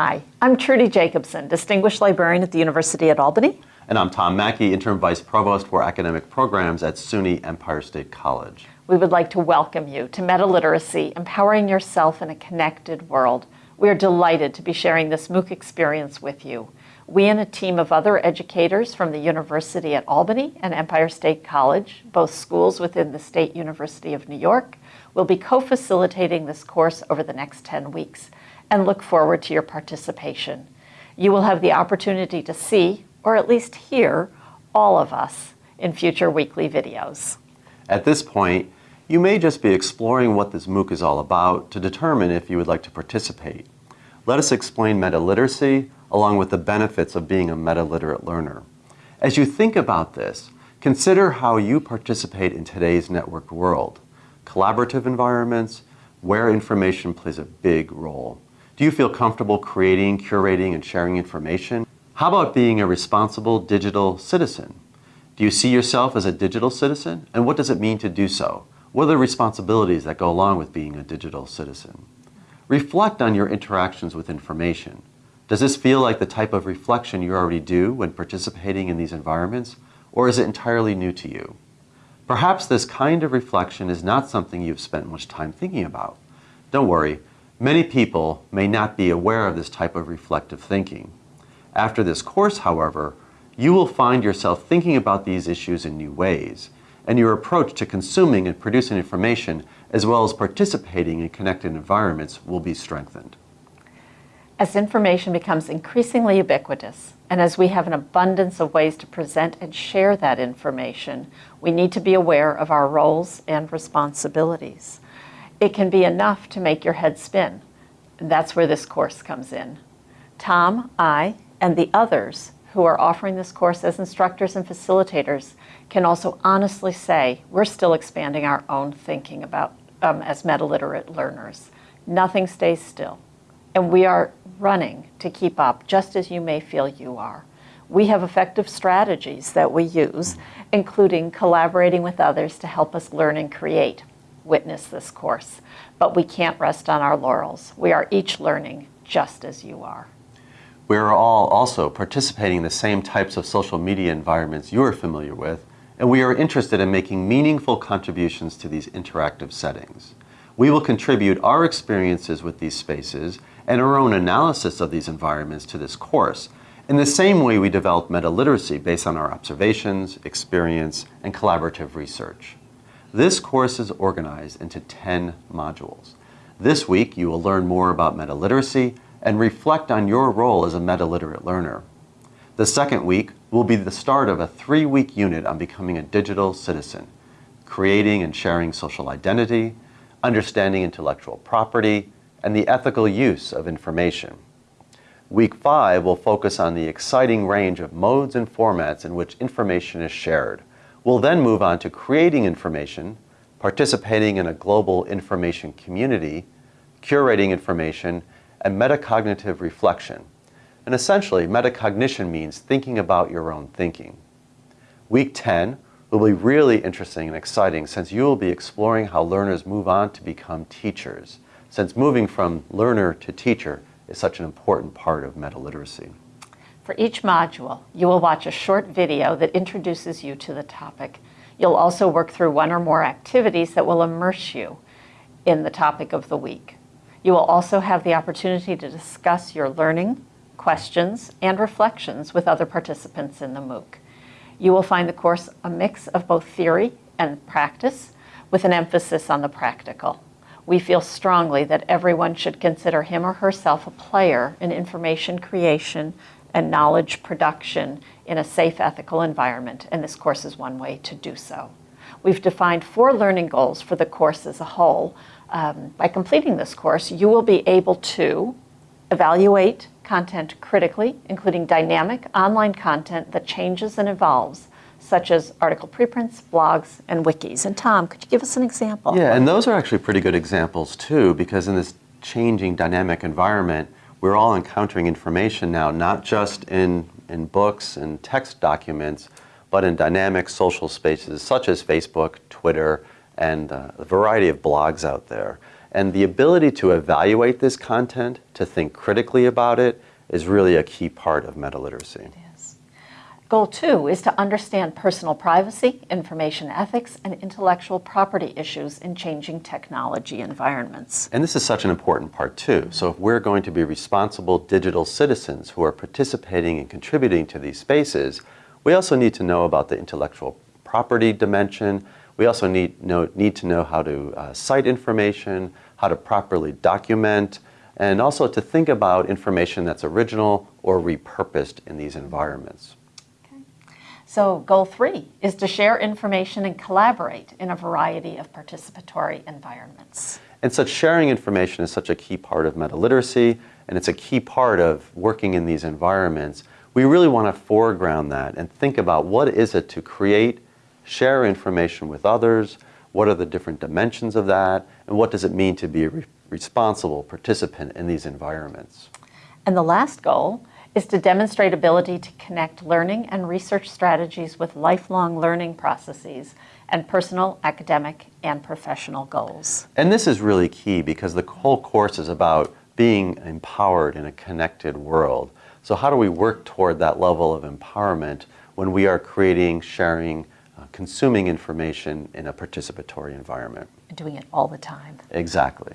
Hi, I'm Trudy Jacobson, Distinguished Librarian at the University at Albany. And I'm Tom Mackey, Interim Vice Provost for Academic Programs at SUNY Empire State College. We would like to welcome you to Meta Literacy, Empowering Yourself in a Connected World. We are delighted to be sharing this MOOC experience with you. We and a team of other educators from the University at Albany and Empire State College, both schools within the State University of New York, will be co-facilitating this course over the next 10 weeks and look forward to your participation. You will have the opportunity to see, or at least hear, all of us in future weekly videos. At this point, you may just be exploring what this MOOC is all about to determine if you would like to participate. Let us explain meta-literacy along with the benefits of being a meta-literate learner. As you think about this, consider how you participate in today's networked world. Collaborative environments, where information plays a big role. Do you feel comfortable creating, curating, and sharing information? How about being a responsible digital citizen? Do you see yourself as a digital citizen? And what does it mean to do so? What are the responsibilities that go along with being a digital citizen? Reflect on your interactions with information. Does this feel like the type of reflection you already do when participating in these environments, or is it entirely new to you? Perhaps this kind of reflection is not something you've spent much time thinking about. Don't worry, Many people may not be aware of this type of reflective thinking. After this course, however, you will find yourself thinking about these issues in new ways, and your approach to consuming and producing information, as well as participating in connected environments, will be strengthened. As information becomes increasingly ubiquitous, and as we have an abundance of ways to present and share that information, we need to be aware of our roles and responsibilities it can be enough to make your head spin. That's where this course comes in. Tom, I, and the others who are offering this course as instructors and facilitators can also honestly say we're still expanding our own thinking about um, as meta-literate learners. Nothing stays still. And we are running to keep up just as you may feel you are. We have effective strategies that we use, including collaborating with others to help us learn and create witness this course, but we can't rest on our laurels. We are each learning just as you are. We are all also participating in the same types of social media environments you are familiar with, and we are interested in making meaningful contributions to these interactive settings. We will contribute our experiences with these spaces and our own analysis of these environments to this course in the same way we develop meta-literacy based on our observations, experience, and collaborative research. This course is organized into 10 modules. This week, you will learn more about meta-literacy and reflect on your role as a meta-literate learner. The second week will be the start of a three-week unit on becoming a digital citizen, creating and sharing social identity, understanding intellectual property, and the ethical use of information. Week 5 will focus on the exciting range of modes and formats in which information is shared, We'll then move on to creating information, participating in a global information community, curating information, and metacognitive reflection. And essentially, metacognition means thinking about your own thinking. Week 10 will be really interesting and exciting since you will be exploring how learners move on to become teachers, since moving from learner to teacher is such an important part of meta-literacy. For each module, you will watch a short video that introduces you to the topic. You'll also work through one or more activities that will immerse you in the topic of the week. You will also have the opportunity to discuss your learning, questions, and reflections with other participants in the MOOC. You will find the course a mix of both theory and practice with an emphasis on the practical. We feel strongly that everyone should consider him or herself a player in information creation and knowledge production in a safe, ethical environment, and this course is one way to do so. We've defined four learning goals for the course as a whole. Um, by completing this course, you will be able to evaluate content critically, including dynamic online content that changes and evolves, such as article preprints, blogs, and wikis. And Tom, could you give us an example? Yeah, and those are actually pretty good examples too, because in this changing dynamic environment, we're all encountering information now, not just in, in books and text documents, but in dynamic social spaces such as Facebook, Twitter, and uh, a variety of blogs out there. And the ability to evaluate this content, to think critically about it, is really a key part of meta literacy. Yes. Goal two is to understand personal privacy, information ethics, and intellectual property issues in changing technology environments. And this is such an important part too. So if we're going to be responsible digital citizens who are participating and contributing to these spaces, we also need to know about the intellectual property dimension. We also need, know, need to know how to uh, cite information, how to properly document, and also to think about information that's original or repurposed in these environments. So goal three is to share information and collaborate in a variety of participatory environments. And such sharing information is such a key part of meta literacy, and it's a key part of working in these environments. We really want to foreground that and think about what is it to create, share information with others, what are the different dimensions of that, and what does it mean to be a re responsible participant in these environments. And the last goal is to demonstrate ability to connect learning and research strategies with lifelong learning processes and personal, academic, and professional goals. And this is really key because the whole course is about being empowered in a connected world. So how do we work toward that level of empowerment when we are creating, sharing, uh, consuming information in a participatory environment? Doing it all the time. Exactly.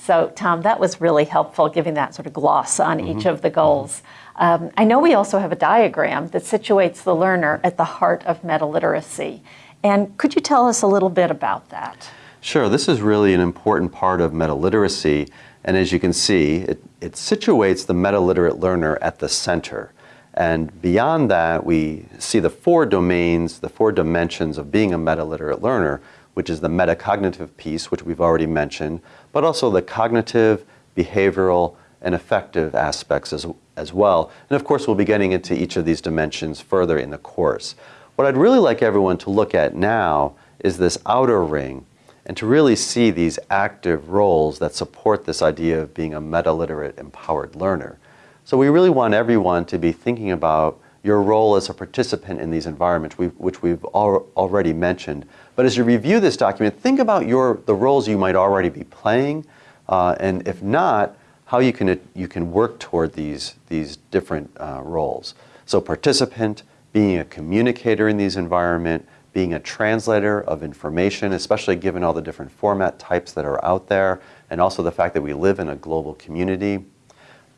So, Tom, that was really helpful, giving that sort of gloss on mm-hmm. each of the goals. Um, I know we also have a diagram that situates the learner at the heart of meta literacy. And could you tell us a little bit about that? Sure. This is really an important part of meta literacy. And as you can see, it, it situates the meta literate learner at the center. And beyond that, we see the four domains, the four dimensions of being a meta literate learner which is the metacognitive piece, which we've already mentioned, but also the cognitive, behavioral, and affective aspects as, as well. And of course, we'll be getting into each of these dimensions further in the course. What I'd really like everyone to look at now is this outer ring and to really see these active roles that support this idea of being a meta-literate empowered learner. So we really want everyone to be thinking about your role as a participant in these environments, which we've already mentioned. But as you review this document, think about your, the roles you might already be playing, uh, and if not, how you can, you can work toward these, these different uh, roles. So participant, being a communicator in these environments, being a translator of information, especially given all the different format types that are out there, and also the fact that we live in a global community.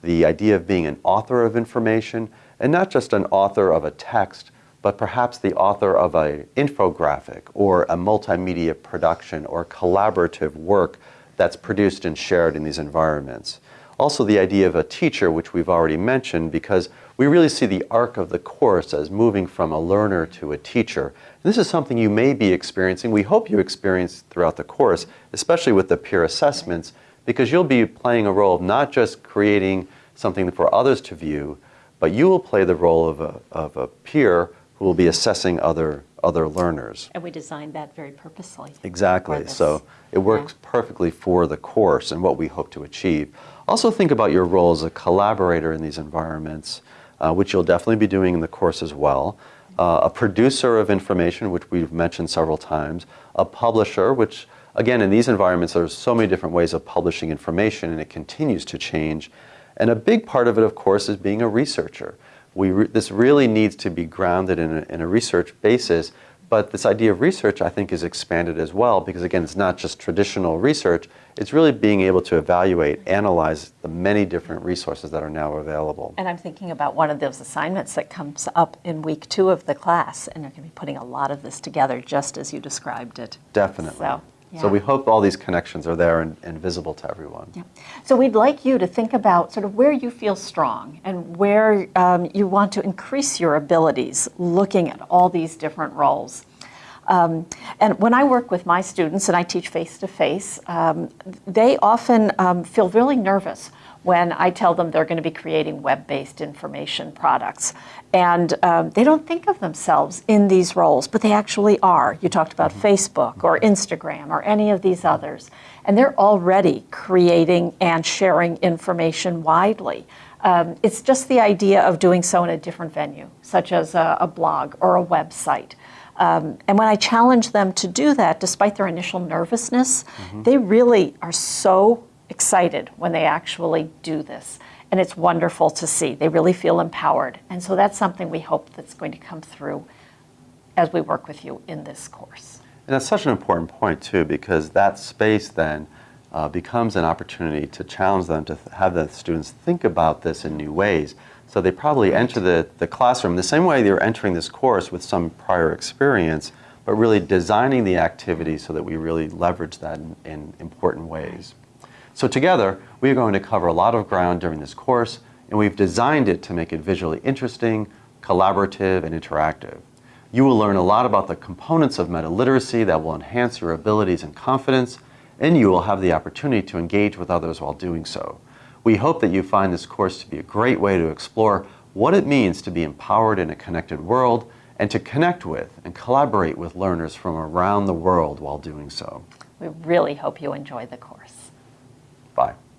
The idea of being an author of information, and not just an author of a text, but perhaps the author of an infographic or a multimedia production or collaborative work that's produced and shared in these environments. Also the idea of a teacher, which we've already mentioned, because we really see the arc of the course as moving from a learner to a teacher. This is something you may be experiencing, we hope you experience throughout the course, especially with the peer assessments, because you'll be playing a role of not just creating something for others to view, but you will play the role of a, of a peer who will be assessing other, other learners. And we designed that very purposely. Exactly. So it works yeah. perfectly for the course and what we hope to achieve. Also think about your role as a collaborator in these environments, uh, which you'll definitely be doing in the course as well. Uh, a producer of information, which we've mentioned several times. A publisher, which again, in these environments, there's so many different ways of publishing information and it continues to change. And a big part of it, of course, is being a researcher. We re this really needs to be grounded in a, in a research basis, but this idea of research, I think, is expanded as well because, again, it's not just traditional research. It's really being able to evaluate, analyze the many different resources that are now available. And I'm thinking about one of those assignments that comes up in week two of the class, and you're going to be putting a lot of this together just as you described it. Definitely. So. So we hope all these connections are there and, and, visible to everyone. Yeah. So we'd like you to think about sort of where you feel strong and where um, you want to increase your abilities looking at all these different roles. Um, and when I work with my students and I teach face-to-face, -face, um, they often um, feel really nervous when I tell them they're going to be creating web-based information products. And um, they don't think of themselves in these roles, but they actually are. You talked about mm -hmm. Facebook or Instagram or any of these others. And they're already creating and sharing information widely. Um, it's just the idea of doing so in a different venue, such as a, a blog or a website. Um, and when I challenge them to do that, despite their initial nervousness, they really are so excited when they actually do this. And it's wonderful to see. They really feel empowered. And so that's something we hope that's going to come through as we work with you in this course. And that's such an important point, too, because that space then uh, becomes an opportunity to challenge them to th- have the students think about this in new ways. So they probably enter the, the classroom the same way they're entering this course with some prior experience, but really designing the activity so that we really leverage that in, in important ways. So together, we are going to cover a lot of ground during this course, and we've designed it to make it visually interesting, collaborative, and interactive. You will learn a lot about the components of meta literacy that will enhance your abilities and confidence, and you will have the opportunity to engage with others while doing so. We hope that you find this course to be a great way to explore what it means to be empowered in a connected world and to connect with and collaborate with learners from around the world while doing so. We really hope you enjoy the course. Bye.